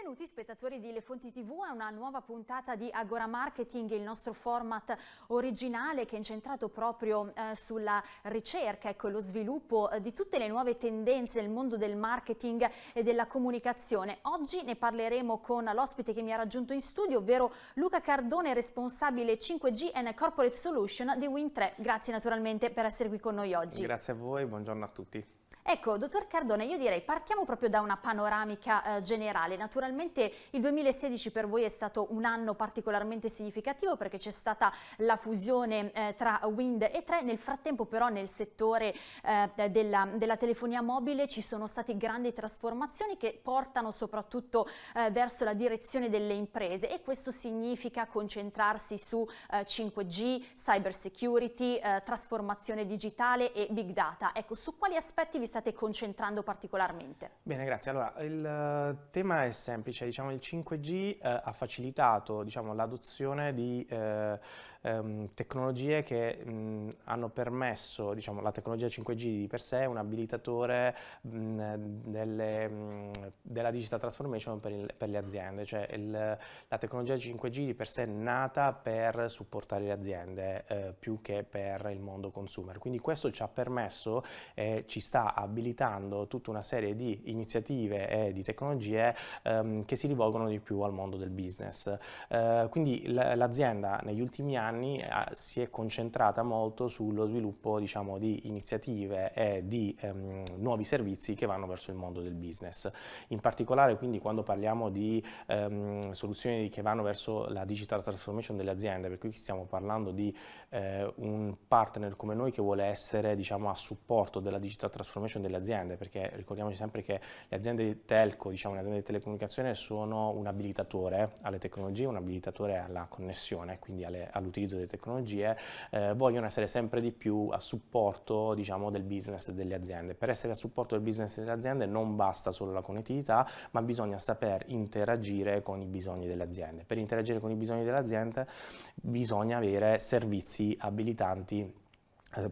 Benvenuti spettatori di Le Fonti TV a una nuova puntata di Agora Marketing, il nostro format originale che è incentrato proprio eh, sulla ricerca ecco, lo sviluppo eh, di tutte le nuove tendenze nel mondo del marketing e della comunicazione. Oggi ne parleremo con l'ospite che mi ha raggiunto in studio, ovvero Luca Cardone, responsabile 5G and Corporate Solution di Win3. Grazie naturalmente per essere qui con noi oggi. Grazie a voi, buongiorno a tutti. Ecco, dottor Cardone, io direi partiamo proprio da una panoramica eh, generale. Naturalmente il 2016 per voi è stato un anno particolarmente significativo perché c'è stata la fusione eh, tra Wind e 3, nel frattempo però nel settore eh, della, della, telefonia mobile ci sono state grandi trasformazioni che portano soprattutto eh, verso la direzione delle imprese e questo significa concentrarsi su 5G, eh, cyber security, eh, trasformazione digitale e big data. Ecco, su quali aspetti vi state concentrando particolarmente? Bene, grazie. Allora, il uh, tema è semplice, diciamo il 5G uh, eh, ha facilitato diciamo, l'adozione di uh, um, tecnologie che mh, hanno permesso, diciamo, la tecnologia 5G di per sé è un abilitatore mh, delle, mh, della digital transformation per, il, per le aziende, cioè il, la tecnologia 5G di per sé è nata per supportare le aziende eh, più che per il mondo consumer, quindi questo ci ha permesso e ci sta abilitando tutta una serie di iniziative e di tecnologie ehm, che si rivolgono di più al mondo del business. Eh, quindi l'azienda negli ultimi anni eh, si è concentrata molto sullo sviluppo diciamo, di iniziative e di ehm, nuovi servizi che vanno verso il mondo del business. In particolare quindi quando parliamo di ehm, soluzioni che vanno verso la digital transformation delle aziende, per cui stiamo parlando di eh, un partner come noi che vuole essere diciamo, a supporto della digital transformation delle aziende, perché ricordiamoci sempre che le aziende telco, diciamo le aziende di telecomunicazione sono un abilitatore alle tecnologie, un abilitatore alla connessione, quindi all'utilizzo delle tecnologie, eh, vogliono essere sempre di più a supporto diciamo, del business delle aziende. Per essere a supporto del business delle aziende non basta solo la connettività, ma bisogna saper interagire con i bisogni delle aziende. Per interagire con i bisogni delle aziende bisogna avere servizi abilitanti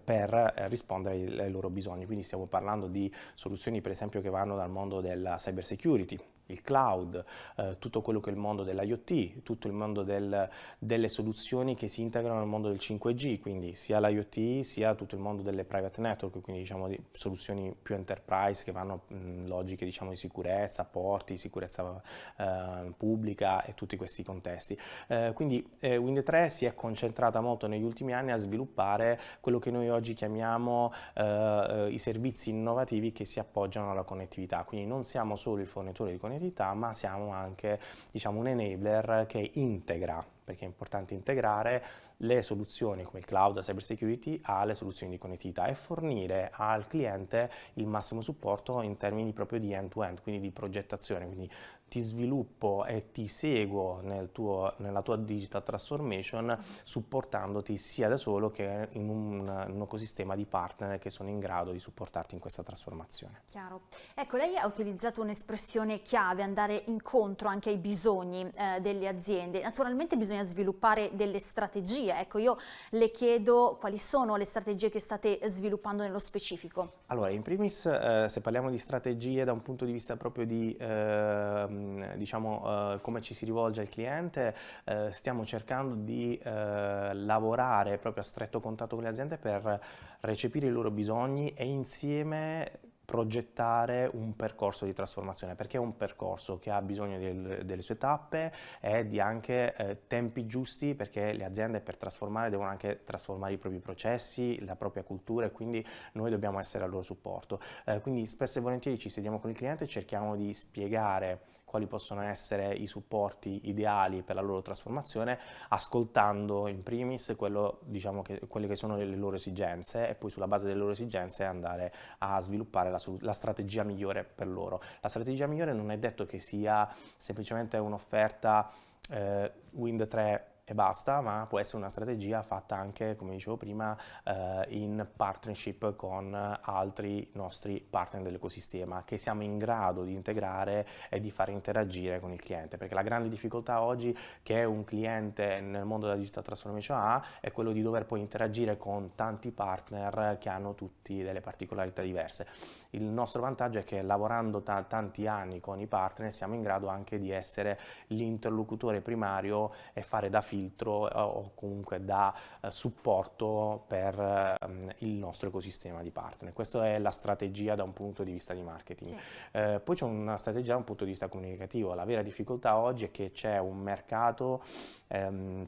per eh, rispondere ai loro bisogni, quindi stiamo parlando di soluzioni per esempio che vanno dal mondo della cyber security, il cloud, eh, tutto quello che è il mondo dell'IoT, tutto il mondo del, delle soluzioni che si integrano nel mondo del 5G, quindi sia l'IoT sia tutto il mondo delle private network, quindi diciamo di soluzioni più enterprise che vanno in logiche diciamo di sicurezza, porti, sicurezza eh, pubblica e tutti questi contesti. Eh, quindi eh, Wind 3 si è concentrata molto negli ultimi anni a sviluppare quello che noi oggi chiamiamo eh, eh, i servizi innovativi che si appoggiano alla connettività, quindi non siamo solo il fornitore di connettività, ma siamo anche diciamo, un enabler che integra perché è importante integrare le soluzioni come il cloud, la cyber security alle soluzioni di connettività e fornire al cliente il massimo supporto in termini proprio di end-to-end, -end, quindi di progettazione, quindi ti sviluppo e ti seguo nel tuo, nella tua digital transformation supportandoti sia da solo che in un, un, ecosistema di partner che sono in grado di supportarti in questa trasformazione. Chiaro. Ecco, lei ha utilizzato un'espressione chiave, andare incontro anche ai bisogni eh, delle aziende. Naturalmente bisogna sviluppare delle strategie. Ecco, io le chiedo quali sono le strategie che state sviluppando nello specifico. Allora, in primis, eh, se parliamo di strategie da un punto di vista proprio di eh, diciamo, uh, come ci si rivolge al cliente, uh, stiamo cercando di uh, lavorare proprio a stretto contatto con le aziende per recepire i loro bisogni e insieme progettare un percorso di trasformazione, perché è un percorso che ha bisogno del, delle sue tappe e di anche eh, tempi giusti perché le aziende per trasformare devono anche trasformare i propri processi, la propria cultura e quindi noi dobbiamo essere al loro supporto. Eh, quindi spesso e volentieri ci sediamo con il cliente e cerchiamo di spiegare quali possono essere i supporti ideali per la loro trasformazione, ascoltando in primis quello, diciamo che, quelle che sono le loro esigenze e poi sulla base delle loro esigenze andare a sviluppare la, la strategia migliore per loro. La strategia migliore non è detto che sia semplicemente un'offerta eh, Wind 3 e basta, ma può essere una strategia fatta anche, come dicevo prima, eh, in partnership con altri nostri partner dell'ecosistema che siamo in grado di integrare e di far interagire con il cliente, perché la grande difficoltà oggi che un cliente nel mondo della digital transformation ha è quello di dover poi interagire con tanti partner che hanno tutti delle particolarità diverse. Il nostro vantaggio è che lavorando tanti anni con i partner siamo in grado anche di essere l'interlocutore primario e fare da filtro eh, o comunque da eh, supporto per ehm, il nostro ecosistema di partner. Questa è la strategia da un punto di vista di marketing. Sì. Eh, poi c'è una strategia da un punto di vista comunicativo. La vera difficoltà oggi è che c'è un mercato ehm,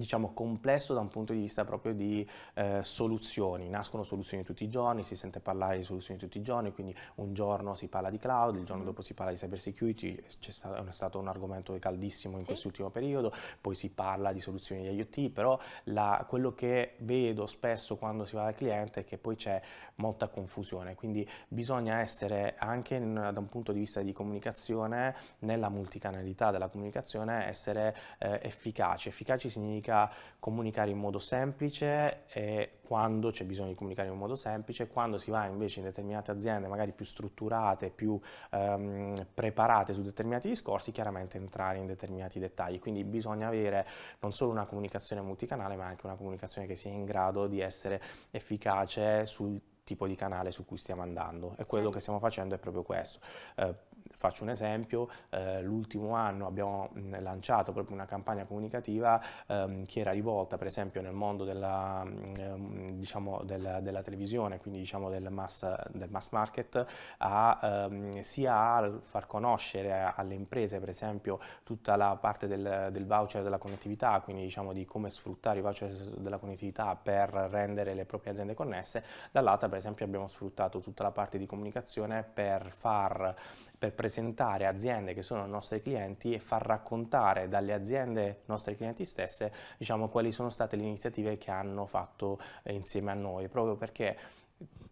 diciamo complesso da un punto di vista proprio di eh, soluzioni, nascono soluzioni tutti i giorni, si sente parlare di soluzioni tutti i giorni, quindi un giorno si parla di cloud, il giorno mm. dopo si parla di cyber security, stato, è stato un argomento caldissimo in sì. quest'ultimo periodo, poi si parla di soluzioni di IoT, però la, quello che vedo spesso quando si va dal cliente è che poi c'è molta confusione, quindi bisogna essere anche in, da un punto di vista di comunicazione, nella multicanalità della comunicazione, essere eh, efficaci. Efficaci significa significa comunicare in modo semplice e quando c'è bisogno di comunicare in modo semplice, quando si va invece in determinate aziende magari più strutturate, più ehm, preparate su determinati discorsi, chiaramente entrare in determinati dettagli. Quindi bisogna avere non solo una comunicazione multicanale, ma anche una comunicazione che sia in grado di essere efficace sul tipo di canale su cui stiamo andando e quello che stiamo facendo è proprio questo. Eh, Faccio un esempio, eh, l'ultimo anno abbiamo mh, lanciato proprio una campagna comunicativa ehm, che era rivolta per esempio nel mondo della, ehm, diciamo della, della, televisione, quindi diciamo del mass, del mass market, a, ehm, sia a far conoscere alle imprese per esempio tutta la parte del, del voucher della connettività, quindi diciamo di come sfruttare i voucher della connettività per rendere le proprie aziende connesse, dall'altra per esempio abbiamo sfruttato tutta la parte di comunicazione per far per presentare aziende che sono nostri clienti e far raccontare dalle aziende nostre clienti stesse diciamo, quali sono state le iniziative che hanno fatto eh, insieme a noi, proprio perché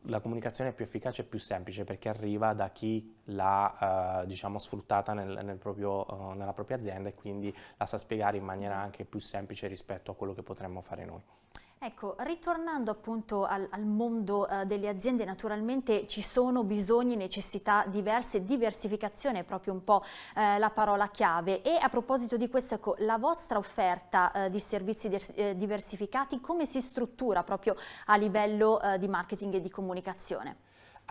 la comunicazione è più efficace e più semplice perché arriva da chi l'ha eh, diciamo, sfruttata nel, nel proprio, uh, nella propria azienda e quindi la sa spiegare in maniera anche più semplice rispetto a quello che potremmo fare noi. Ecco, ritornando appunto al, al mondo uh, delle aziende, naturalmente ci sono bisogni, necessità diverse, diversificazione è proprio un po' uh, la parola chiave e a proposito di questo, ecco, la vostra offerta uh, di servizi eh, diversificati come si struttura proprio a livello di marketing e di comunicazione?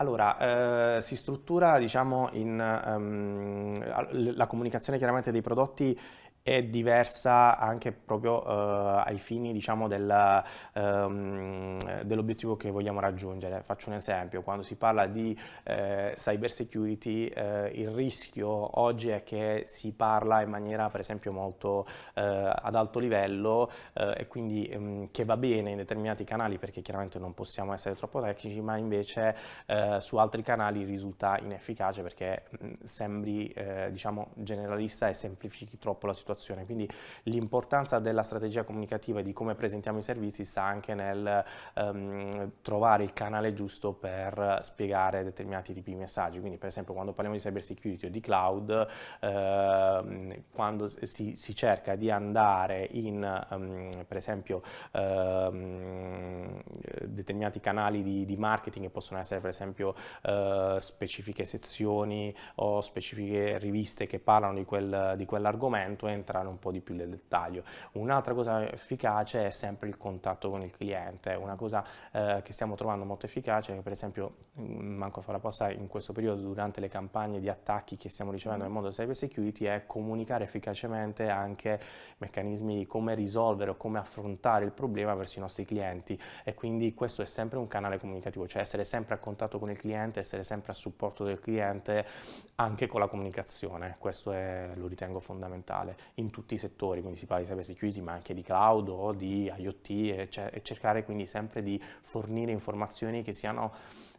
Allora, eh, si struttura diciamo in um, la comunicazione chiaramente dei prodotti è diversa anche proprio uh, ai fini diciamo, del, um, dell'obiettivo che vogliamo raggiungere. Faccio un esempio, quando si parla di uh, cyber security uh, il rischio oggi è che si parla in maniera per esempio molto ad alto livello e quindi um, che va bene in determinati canali perché chiaramente non possiamo essere troppo tecnici ma invece su altri canali risulta inefficace perché mh, sembri diciamo generalista e semplifichi troppo la situazione situazione. Quindi l'importanza della strategia comunicativa e di come presentiamo i servizi sta anche nel um, trovare il canale giusto per spiegare determinati tipi di messaggi. Quindi per esempio quando parliamo di cyber security o di cloud, eh, quando si, si, cerca di andare in um, per esempio um, determinati canali di, di, marketing che possono essere per esempio uh, specifiche sezioni o specifiche riviste che parlano di, quel, di quell'argomento, entrare un po' di più nel dettaglio. Un'altra cosa efficace è sempre il contatto con il cliente, una cosa eh, che stiamo trovando molto efficace, per esempio, mm, manco a fare apposta in questo periodo durante le campagne di attacchi che stiamo ricevendo nel mondo cyber security, è comunicare efficacemente anche meccanismi di come risolvere o come affrontare il problema verso i nostri clienti. E quindi questo è sempre un canale comunicativo, cioè essere sempre a contatto con il cliente, essere sempre a supporto del cliente anche con la comunicazione, questo è, lo ritengo fondamentale in tutti i settori, quindi si parla di cyber security ma anche di cloud o di IoT e, e cercare quindi sempre di fornire informazioni che siano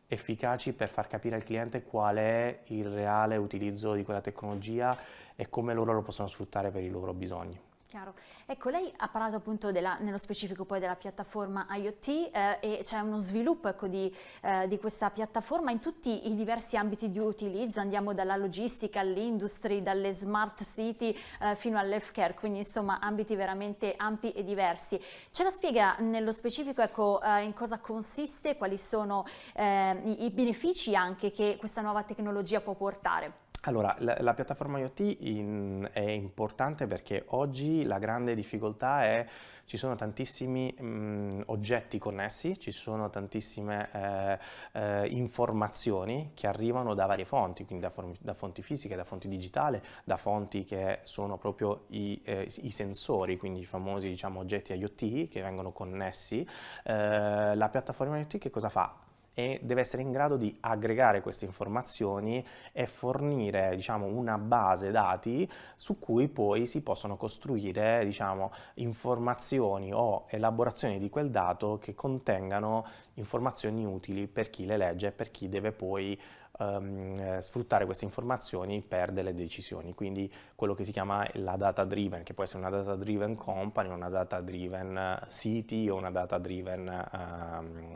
efficaci per far capire al cliente qual è il reale utilizzo di quella tecnologia e come loro lo possono sfruttare per i loro bisogni. Chiaro. Ecco, lei ha parlato appunto della, nello specifico poi della piattaforma IoT eh, e c'è uno sviluppo ecco, di, eh, di, questa piattaforma in tutti i diversi ambiti di utilizzo, andiamo dalla logistica all'industria, dalle smart city eh, fino all'healthcare, quindi insomma ambiti veramente ampi e diversi. Ce la spiega nello specifico ecco, eh, in cosa consiste, quali sono eh, i, i benefici anche che questa nuova tecnologia può portare? Allora, la, la, piattaforma IoT in, è importante perché oggi la grande difficoltà è ci sono tantissimi mh, oggetti connessi, ci sono tantissime eh, eh, informazioni che arrivano da varie fonti, quindi da, da, fonti fisiche, da fonti digitali, da fonti che sono proprio i, eh, i sensori, quindi i famosi diciamo, oggetti IoT che vengono connessi. Eh, la piattaforma IoT che cosa fa? E deve essere in grado di aggregare queste informazioni e fornire diciamo, una base dati su cui poi si possono costruire diciamo, informazioni o elaborazioni di quel dato che contengano informazioni utili per chi le legge e per chi deve poi um, sfruttare queste informazioni per delle decisioni, quindi quello che si chiama la data driven, che può essere una data driven company, una data driven city o una data driven um,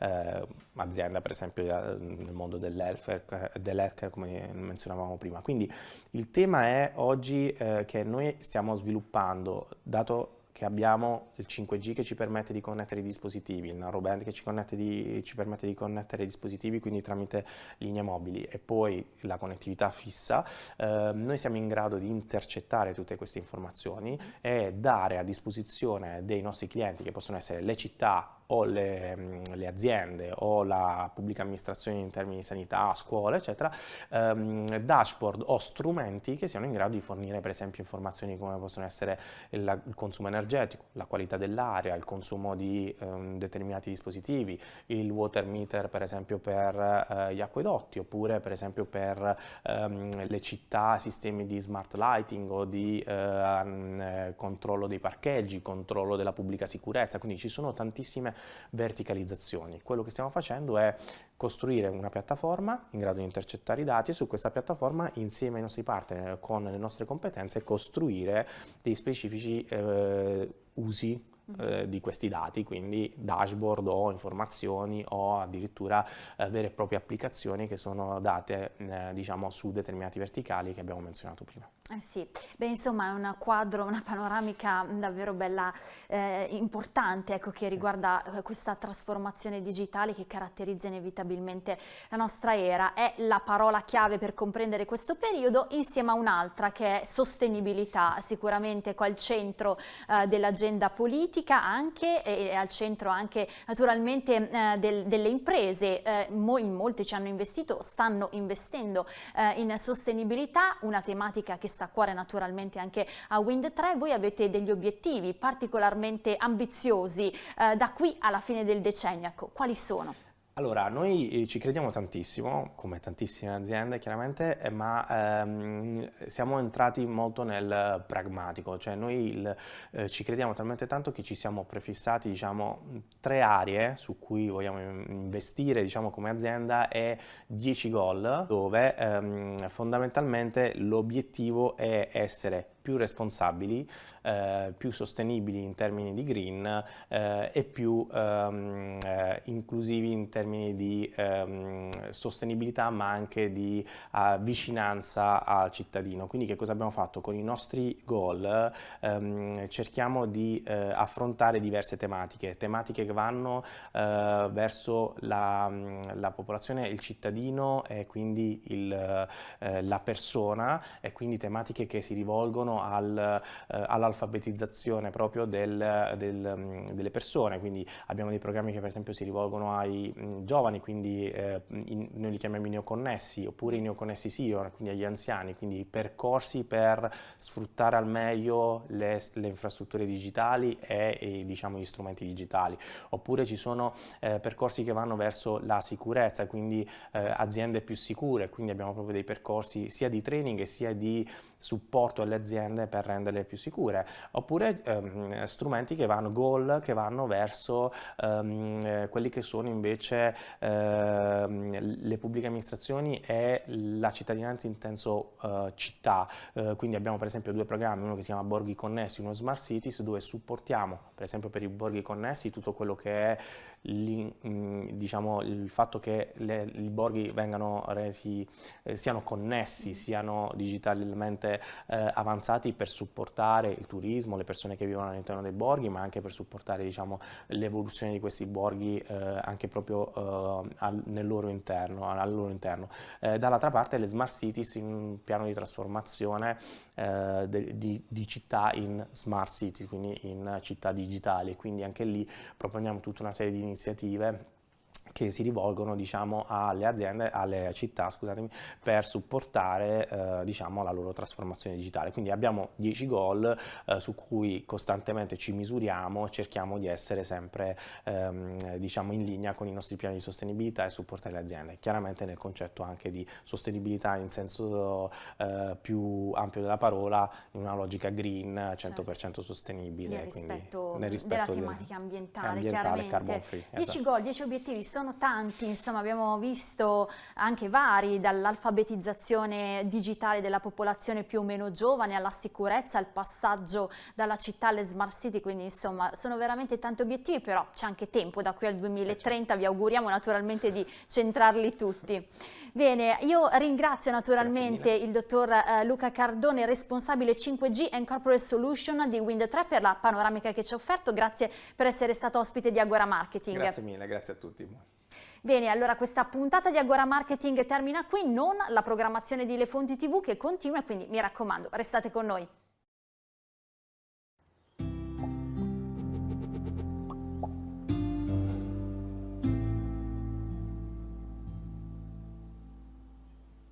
uh, azienda, per esempio nel mondo dell'healthcare, dell come menzionavamo prima. Quindi il tema è oggi uh, che noi stiamo sviluppando, dato che abbiamo il 5G che ci permette di connettere i dispositivi, il narrowband che ci, di, ci, permette di connettere i dispositivi quindi tramite linee mobili e poi la connettività fissa, eh, noi siamo in grado di intercettare tutte queste informazioni e dare a disposizione dei nostri clienti che possono essere le città o le, mm, le, aziende o la pubblica amministrazione in termini di sanità, scuole, eccetera, ehm, dashboard o strumenti che siano in grado di fornire per esempio informazioni come possono essere il, il consumo energetico, la qualità dell'aria, il consumo di ehm, determinati dispositivi, il water meter per esempio per eh, gli acquedotti oppure per esempio per ehm, le città, sistemi di smart lighting o di eh, mm, controllo dei parcheggi, controllo della pubblica sicurezza, quindi ci sono tantissime verticalizzazioni. Quello che stiamo facendo è costruire una piattaforma in grado di intercettare i dati e su questa piattaforma insieme ai nostri partner con le nostre competenze costruire dei specifici eh, usi eh, di questi dati, quindi dashboard o informazioni o addirittura eh, vere e proprie applicazioni che sono date eh, diciamo su determinati verticali che abbiamo menzionato prima. Eh sì, beh insomma è un quadro, una panoramica davvero bella, eh, importante ecco, che sì. riguarda eh, questa trasformazione digitale che caratterizza inevitabilmente la nostra era. È la parola chiave per comprendere questo periodo insieme a un'altra che è sostenibilità, sicuramente qua al centro eh, dell'agenda politica anche e al centro anche naturalmente eh, del, delle imprese. Eh, mo in molti ci hanno investito, stanno investendo in sostenibilità, una tematica che sta a cuore naturalmente anche a Wind 3, voi avete degli obiettivi particolarmente ambiziosi eh, da qui alla fine del decennio, ecco, quali sono? Allora, noi eh, ci crediamo tantissimo, come tantissime aziende chiaramente, eh, ma ehm, siamo entrati molto nel pragmatico, cioè noi il, eh, ci crediamo talmente tanto che ci siamo prefissati diciamo, tre aree su cui vogliamo investire diciamo, come azienda e 10 goal, dove ehm, fondamentalmente l'obiettivo è essere più responsabili, eh, più sostenibili in termini di green eh, e più ehm, eh, inclusivi in termini di ehm, sostenibilità ma anche di uh, vicinanza al cittadino. Quindi che cosa abbiamo fatto? Con i nostri goal ehm, cerchiamo di eh, affrontare diverse tematiche, tematiche che vanno verso la, la, popolazione, il cittadino e quindi il, la persona e quindi tematiche che si rivolgono al, eh, all'alfabetizzazione proprio del, del, mm, delle persone, quindi abbiamo dei programmi che per esempio si rivolgono ai mm, giovani, quindi eh, in, noi li chiamiamo i neoconnessi, oppure i neoconnessi senior, quindi agli anziani, quindi percorsi per sfruttare al meglio le, le infrastrutture digitali e, e, diciamo gli strumenti digitali, oppure ci sono eh, percorsi che vanno verso la sicurezza, quindi eh, aziende più sicure, quindi abbiamo proprio dei percorsi sia di training sia di supporto alle aziende per renderle più sicure, oppure ehm, strumenti che vanno, goal che vanno verso ehm, quelli che sono invece ehm, le pubbliche amministrazioni e la cittadinanza in senso eh, città, eh, quindi abbiamo per esempio due programmi, uno che si chiama Borghi Connessi, uno Smart Cities, dove supportiamo per esempio per i borghi connessi tutto quello che è diciamo, il fatto che le, i borghi vengano resi, eh, siano connessi, mm. siano digitalmente eh, avanzati per supportare il turismo, le persone che vivono all'interno dei borghi, ma anche per supportare diciamo, l'evoluzione di questi borghi eh, anche proprio eh, al, nel loro interno. Al loro interno. Eh, dall'altra parte le smart cities in un piano di trasformazione eh, de, di, di, città in smart cities, quindi in città digitali, quindi anche lì proponiamo tutta una serie di iniziative che si rivolgono diciamo, alle aziende, alle città per supportare eh, diciamo, la loro trasformazione digitale. Quindi abbiamo 10 goal eh, su cui costantemente ci misuriamo, cerchiamo di essere sempre ehm, diciamo, in linea con i nostri piani di sostenibilità e supportare le aziende. Chiaramente nel concetto anche di sostenibilità in senso eh, più ampio della parola, in una logica green, 100% certo. sostenibile. Nel rispetto, nel rispetto della tematica ambientale, ambientale chiaramente. Free, 10 esatto. goal, 10 obiettivi sono sono tanti, insomma abbiamo visto anche vari, dall'alfabetizzazione digitale della popolazione più o meno giovane alla sicurezza, al passaggio dalla città alle smart city, quindi insomma sono veramente tanti obiettivi, però c'è anche tempo da qui al 2030, vi auguriamo naturalmente di centrarli tutti. Bene, io ringrazio naturalmente il dottor eh, Luca Cardone, responsabile 5G and Corporate Solution di Wind3 per la panoramica che ci ha offerto, grazie per essere stato ospite di Agora Marketing. Grazie mille, grazie a tutti. Bene, allora questa puntata di Agora Marketing termina qui, non la programmazione di Le Fonti TV che continua, quindi mi raccomando, restate con noi.